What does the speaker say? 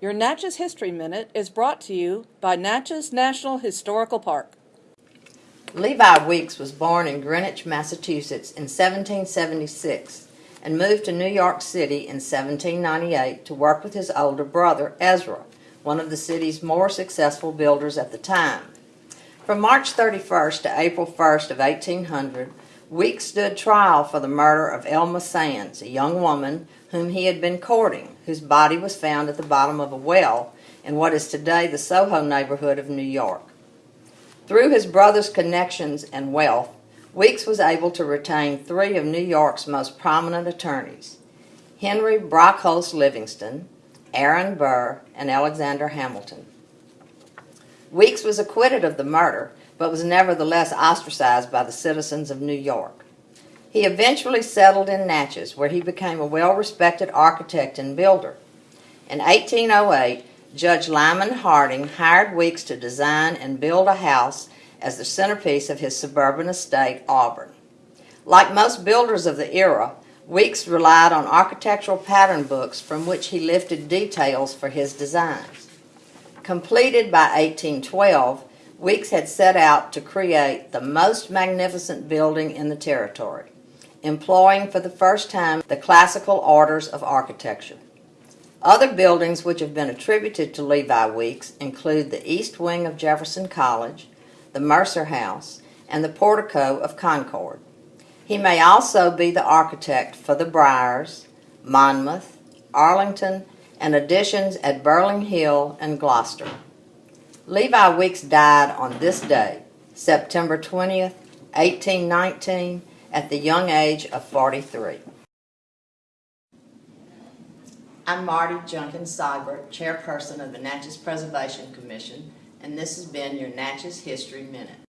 Your Natchez History Minute is brought to you by Natchez National Historical Park. Levi Weeks was born in Greenwich, Massachusetts in 1776 and moved to New York City in 1798 to work with his older brother, Ezra, one of the city's more successful builders at the time. From March 31st to April 1st of 1800, Weeks stood trial for the murder of Elma Sands, a young woman whom he had been courting, whose body was found at the bottom of a well in what is today the Soho neighborhood of New York. Through his brother's connections and wealth, Weeks was able to retain three of New York's most prominent attorneys, Henry Brockholst Livingston, Aaron Burr, and Alexander Hamilton. Weeks was acquitted of the murder, but was nevertheless ostracized by the citizens of New York. He eventually settled in Natchez, where he became a well-respected architect and builder. In 1808, Judge Lyman Harding hired Weeks to design and build a house as the centerpiece of his suburban estate, Auburn. Like most builders of the era, Weeks relied on architectural pattern books from which he lifted details for his designs. Completed by 1812, Weeks had set out to create the most magnificent building in the territory, employing for the first time the classical orders of architecture. Other buildings which have been attributed to Levi Weeks include the east wing of Jefferson College, the Mercer House, and the portico of Concord. He may also be the architect for the Briars, Monmouth, Arlington, and additions at Burling Hill and Gloucester. Levi Weeks died on this day, September 20th, 1819, at the young age of 43. I'm Marty Junkins Seibert, chairperson of the Natchez Preservation Commission, and this has been your Natchez History Minute.